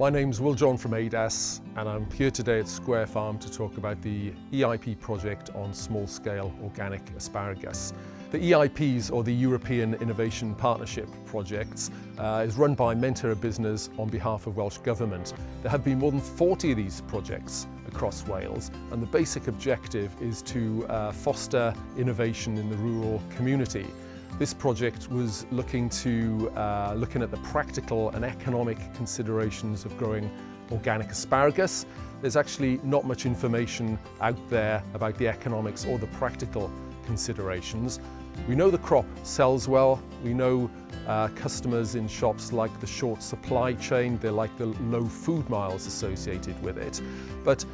My name's Will John from ADAS and I'm here today at Square Farm to talk about the EIP project on small-scale organic asparagus. The EIPs, or the European Innovation Partnership projects, uh, is run by Menter a Busnes on behalf of Welsh Government. There have been more than 40 of these projects across Wales and the basic objective is to uh, foster innovation in the rural community. This project was looking to uh, looking at the practical and economic considerations of growing organic asparagus. There's actually not much information out there about the economics or the practical considerations. We know the crop sells well. We know uh, customers in shops like the short supply chain. They like the low food miles associated with it. But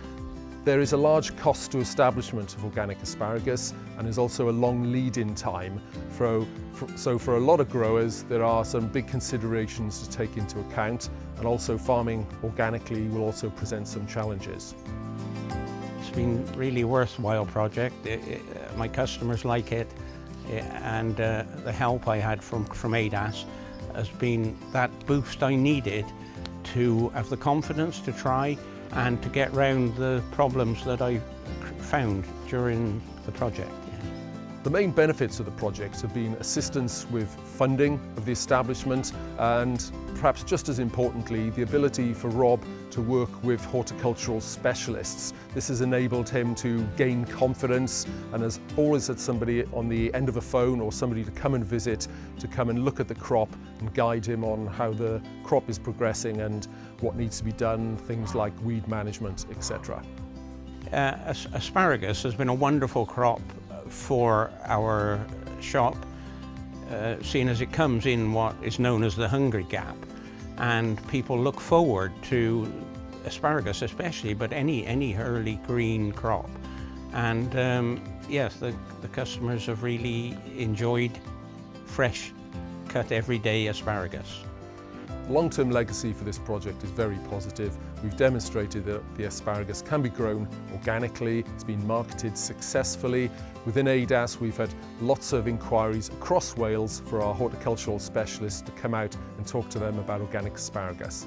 there is a large cost to establishment of organic asparagus and there's also a long lead-in time. For, for, so for a lot of growers there are some big considerations to take into account and also farming organically will also present some challenges. It's been really worthwhile project. It, it, uh, my customers like it and uh, the help I had from, from ADAS has been that boost I needed to have the confidence to try and to get round the problems that I found during the project. The main benefits of the project have been assistance with funding of the establishment and perhaps just as importantly the ability for Rob to work with horticultural specialists. This has enabled him to gain confidence and has always had somebody on the end of a phone or somebody to come and visit to come and look at the crop and guide him on how the crop is progressing and what needs to be done, things like weed management, etc. Uh, asparagus has been a wonderful crop for our shop, uh, seeing as it comes in what is known as the hungry gap. And people look forward to asparagus especially, but any, any early green crop. And um, yes, the, the customers have really enjoyed fresh cut everyday asparagus. Long-term legacy for this project is very positive. We've demonstrated that the asparagus can be grown organically, it's been marketed successfully. Within ADAS we've had lots of inquiries across Wales for our horticultural specialists to come out and talk to them about organic asparagus.